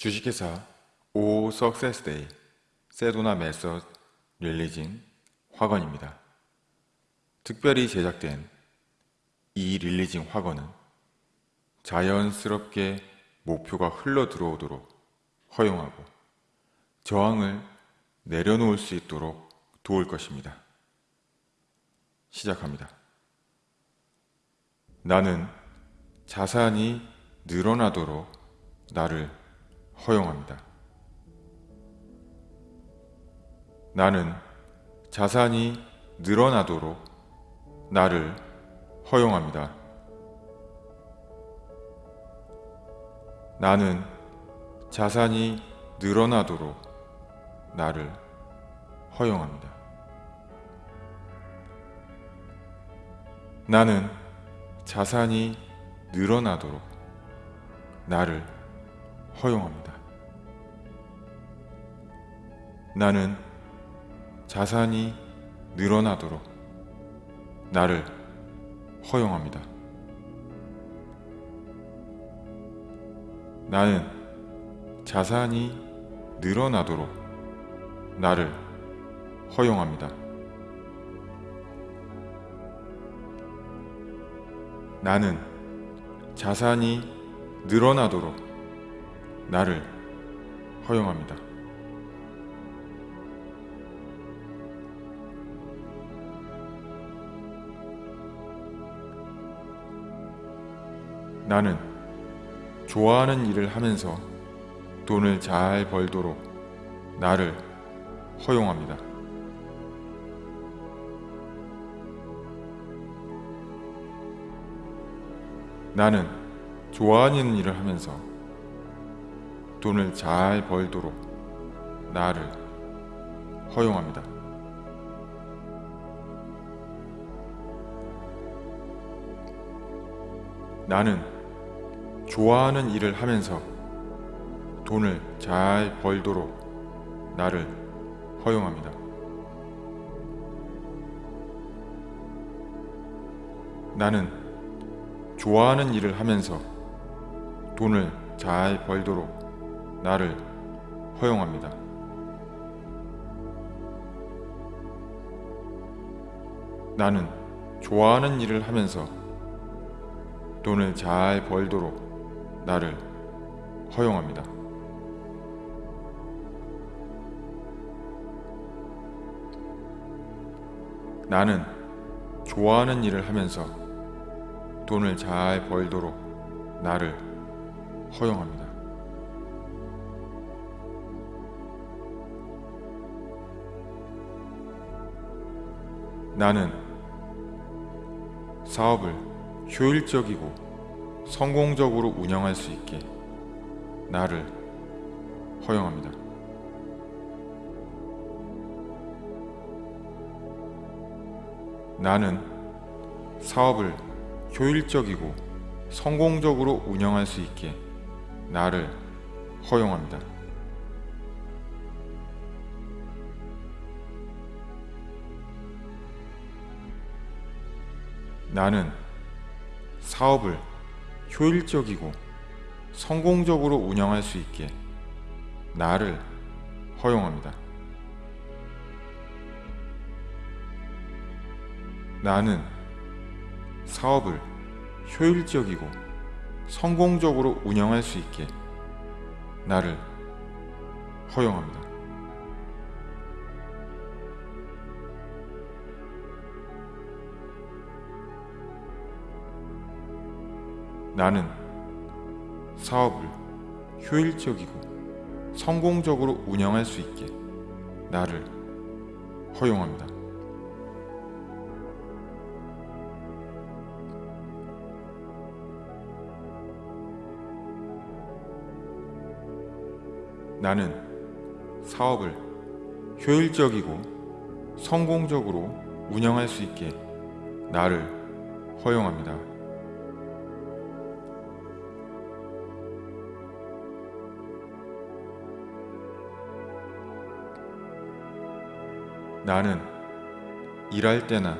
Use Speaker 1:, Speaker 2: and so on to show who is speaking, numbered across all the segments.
Speaker 1: 주식회사 오 석세스데이 세도나 메서 릴리징 화건입니다. 특별히 제작된 이 릴리징 화건은 자연스럽게 목표가 흘러 들어오도록 허용하고 저항을 내려놓을 수 있도록 도울 것입니다. 시작합니다. 나는 자산이 늘어나도록 나를 허용합니다. 나는 자산이 늘어나도록 나를 허용합니다. 나는 자산이 늘어나도록 나를 허용합니다. 나는 자산이 늘어나도록 나를 허용합니다. 나는 자산이 늘어나도록 나를 허용합니다. 나는 자산이 늘어나도록 나를 허용합니다. 나는 자산이 늘어나도록 나를 허용합니다. 나는 좋아하는 일을 하면서 돈을 잘 벌도록 나를 허용합니다. 나는 좋아하는 일을 하면서 돈을 잘 벌도록 나를 허용합니다. 나는 좋아하는 일을 하면서 돈을 잘 벌도록 나를 허용합니다. 나는 좋아하는 일을 하면서 돈을 잘 벌도록 나를 허용합니다. 나는 좋아하는 일을 하면서 돈을 잘 벌도록 나를 허용합니다. 나는 좋아하는 일을 하면서 돈을 잘 벌도록 나를 허용합니다. 나는 사업을 효율적이고 성공적으로 운영할 수 있게 나를 허용합니다. 나는 사업을 효율적이고 성공적으로 운영할 수 있게 나를 허용합니다. 나는 사업을 효율적이고 성공적으로 운영할 수 있게 나를 허용합니다. 나는 사업을 효율적이고 성공적으로 운영할 수 있게 나를 허용합니다. 나는 사업을 효율적이고 성공적으로 운영할 수 있게 나를 허용합니다. 나는 사업을 효율적이고 성공적으로 운영할 수 있게 나를 허용합니다. 나는 일할 때나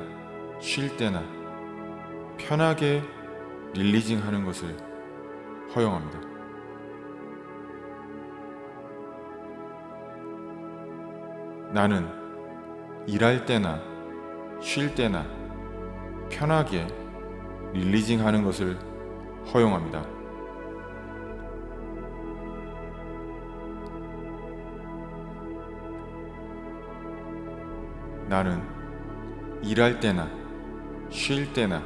Speaker 1: 쉴 때나 편하게 릴리징하는 것을 허용합니다. 나는 일할 때나 쉴 때나 편하게 릴리징하는 것을 허용합니다. 나는 일할 때나 쉴 때나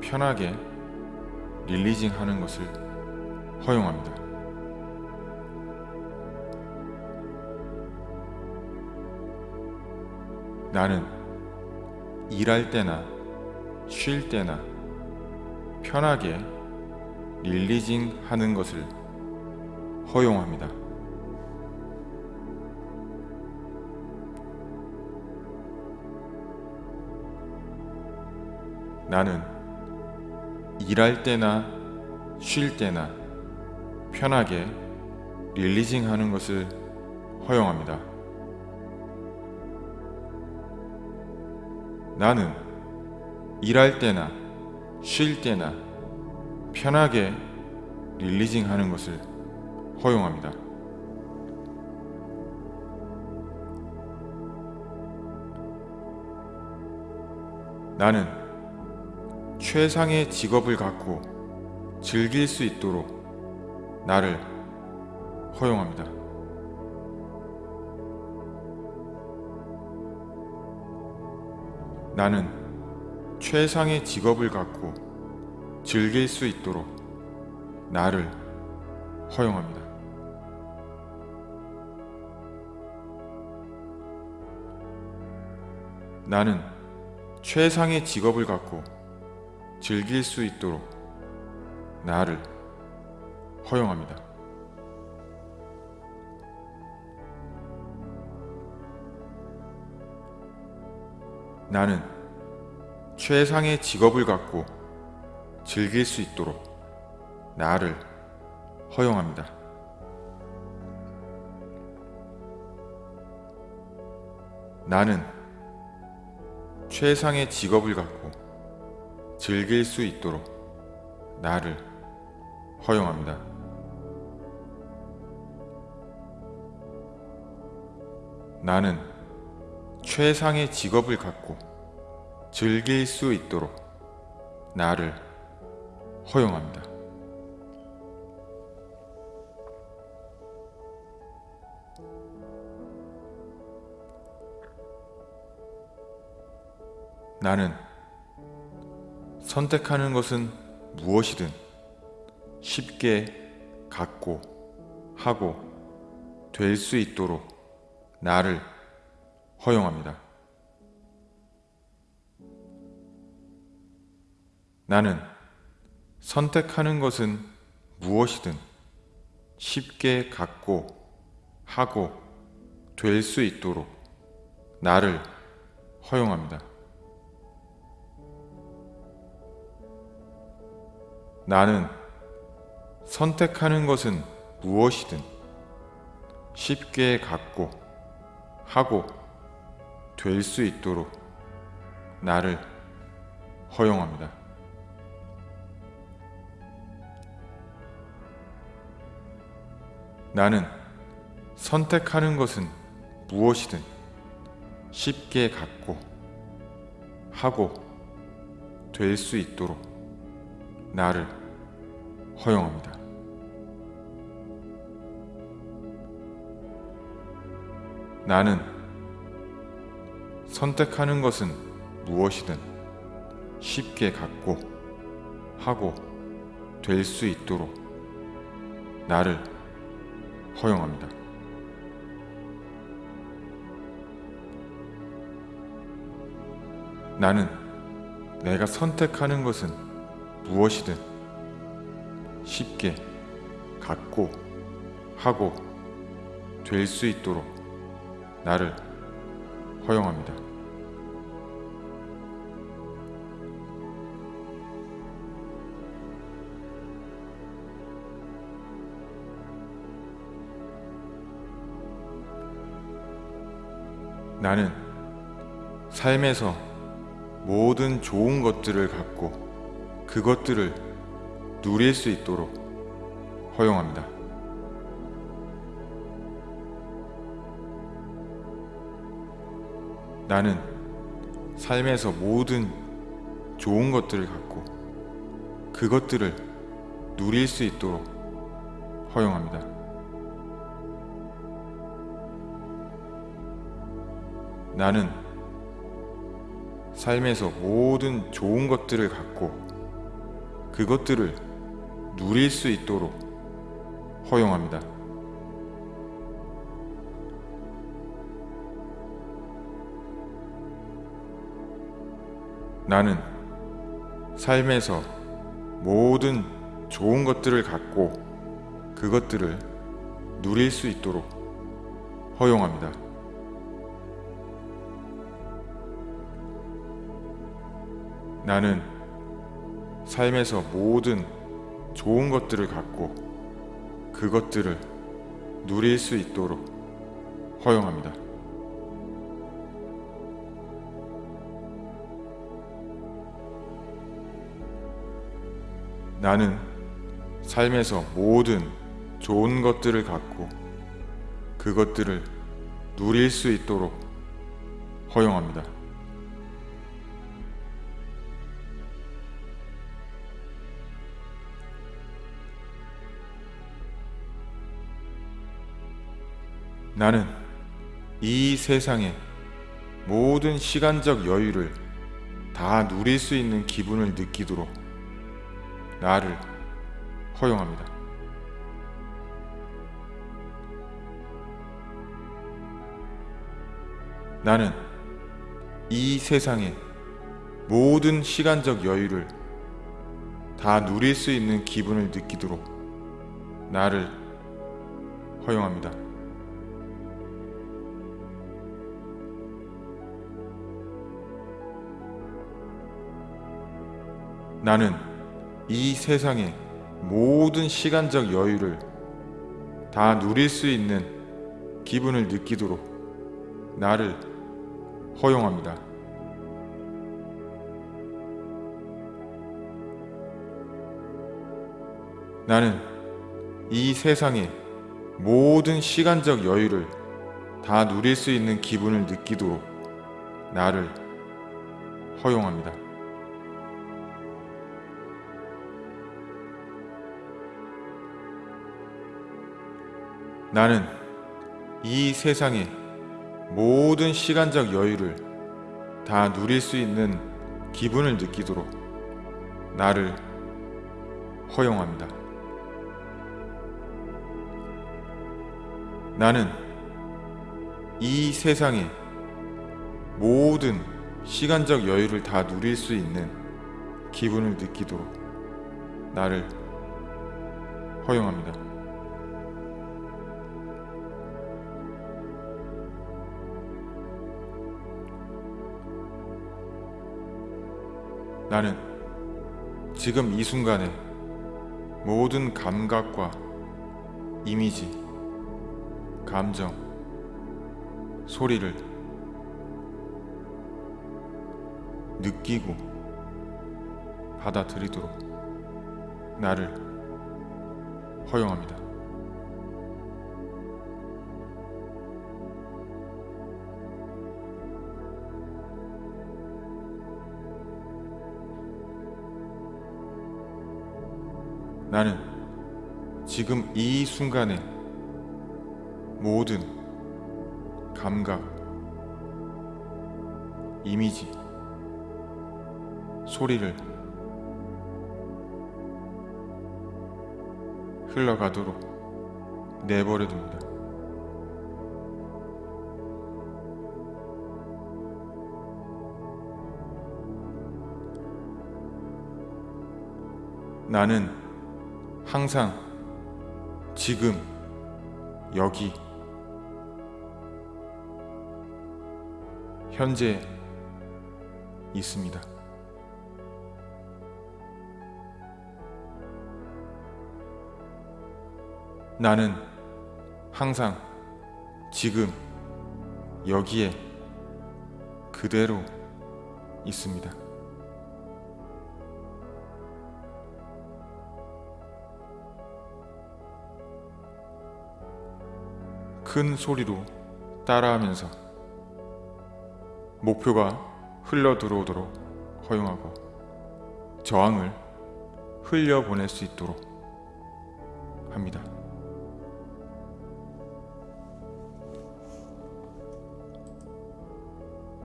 Speaker 1: 편하게 릴리징 하는 것을 허용합니다. 나는 일할 때나 쉴 때나 편하게 릴리징 하는 것을 허용합니다. 나는 일할 때나 쉴 때나 편하게 릴리징 하는 것을 허용합니다. 나는 일할 때나 쉴 때나 편하게 릴리징 하는 것을 허용합니다. 나는 최상의 직업을 갖고 즐길 수 있도록 나를 허용합니다. 나는 최상의 직업을 갖고 즐길 수 있도록 나를 허용합니다. 나는 최상의 직업을 갖고 즐길 수 있도록 나를 허용합니다. 나는 최상의 직업을 갖고 즐길 수 있도록 나를 허용합니다. 나는 최상의 직업을 갖고 즐길 수 있도록 나를 허용합니다. 나는 최상의 직업을 갖고 즐길 수 있도록 나를 허용합니다. 나는 선택하는 것은 무엇이든 쉽게 갖고 하고 될 수 있도록 나를 허용합니다. 나는 선택하는 것은 무엇이든 쉽게 갖고 하고 될 수 있도록 나를 허용합니다. 나는 선택하는 것은 무엇이든 쉽게 갖고 하고 될 수 있도록 나를 허용합니다. 나는 선택하는 것은 무엇이든 쉽게 갖고 하고 될 수 있도록 나를 허용합니다. 나는 선택하는 것은 무엇이든 쉽게 갖고 하고 될 수 있도록 나를 허용합니다. 나는 내가 선택하는 것은 무엇이든 쉽게 갖고 하고 될 수 있도록 나를 허용합니다. 나는 삶에서 모든 좋은 것들을 갖고 그것들을 누릴 수 있도록 허용합니다. 나는 삶에서 모든 좋은 것들을 갖고 그것들을 누릴 수 있도록 허용합니다. 나는 삶에서 모든 좋은 것들을 갖고 그것들을 누릴 수 있도록 허용합니다. 나는 삶에서 모든 좋은 것들을 갖고 그것들을 누릴 수 있도록 허용합니다. 나는 삶에서 모든 좋은 것들을 갖고 그것들을 누릴 수 있도록 허용합니다. 나는 삶에서 모든 좋은 것들을 갖고 그것들을 누릴 수 있도록 허용합니다. 나는 이 세상의 모든 시간적 여유를 다 누릴 수 있는 기분을 느끼도록 나를 허용합니다. 나는 이 세상의 모든 시간적 여유를 다 누릴 수 있는 기분을 느끼도록 나를 허용합니다. 나는 이 세상의 모든 시간적 여유를 다 누릴 수 있는 기분을 느끼도록 나를 허용합니다. 나는 이 세상의 모든 시간적 여유를 다 누릴 수 있는 기분을 느끼도록 나를 허용합니다. 나는 이 세상의 모든 시간적 여유를 다 누릴 수 있는 기분을 느끼도록 나를 허용합니다. 나는 이 세상의 모든 시간적 여유를 다 누릴 수 있는 기분을 느끼도록 나를 허용합니다. 나는 지금 이 순간에 모든 감각과 이미지, 감정, 소리를 느끼고 받아들이도록 나를 허용합니다. 나는 지금 이 순간에 모든 감각, 이미지, 소리를 흘러가도록 내버려 둡니다. 나는 항상 지금 여기 현재 있습니다. 나는 항상 지금 여기에 그대로 있습니다. 큰 소리로 따라하면서 목표가 흘러 들어오도록 허용하고 저항을 흘려보낼 수 있도록 합니다.